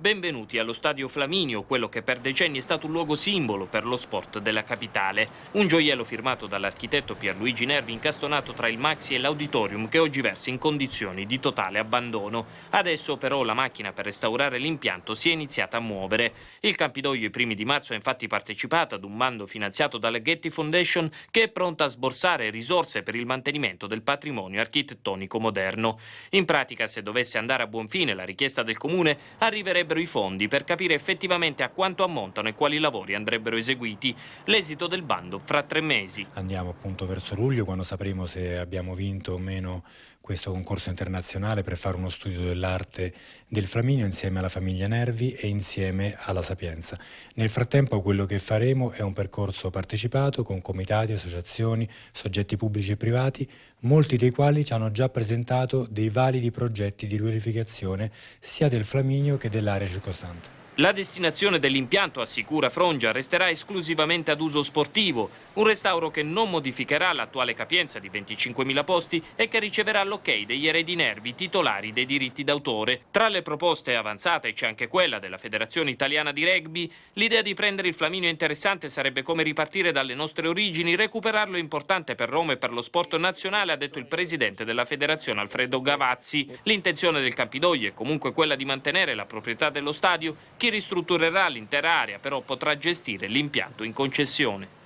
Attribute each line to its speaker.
Speaker 1: Benvenuti allo Stadio Flaminio, quello che per decenni è stato un luogo simbolo per lo sport della capitale. Un gioiello firmato dall'architetto Pierluigi Nervi incastonato tra il Maxi e l'Auditorium che oggi versa in condizioni di totale abbandono. Adesso però la macchina per restaurare l'impianto si è iniziata a muovere. Il Campidoglio i primi di marzo ha infatti partecipato ad un bando finanziato dalla Getty Foundation che è pronta a sborsare risorse per il mantenimento del patrimonio architettonico moderno. In pratica se dovesse andare a buon fine la richiesta del comune arriverebbe servirebbero i fondi per capire effettivamente a quanto ammontano e quali lavori andrebbero eseguiti. L'esito del bando fra tre mesi.
Speaker 2: Andiamo appunto verso luglio quando sapremo se abbiamo vinto o meno questo concorso internazionale per fare uno studio dell'arte del Flaminio insieme alla famiglia Nervi e insieme alla Sapienza. Nel frattempo quello che faremo è un percorso partecipato con comitati, associazioni, soggetti pubblici e privati, molti dei quali ci hanno già presentato dei validi progetti di riunificazione sia del Flaminio che dell'area circostante.
Speaker 1: La destinazione dell'impianto, assicura Frongia, resterà esclusivamente ad uso sportivo, un restauro che non modificherà l'attuale capienza di 25.000 posti e che riceverà l'ok degli eredi nervi titolari dei diritti d'autore. Tra le proposte avanzate c'è anche quella della Federazione Italiana di Rugby. L'idea di prendere il Flaminio interessante sarebbe come ripartire dalle nostre origini, recuperarlo importante per Roma e per lo sport nazionale, ha detto il presidente della Federazione Alfredo Gavazzi. L'intenzione del Campidoglio è comunque quella di mantenere la proprietà dello stadio, chi ristrutturerà l'intera area però potrà gestire l'impianto in concessione.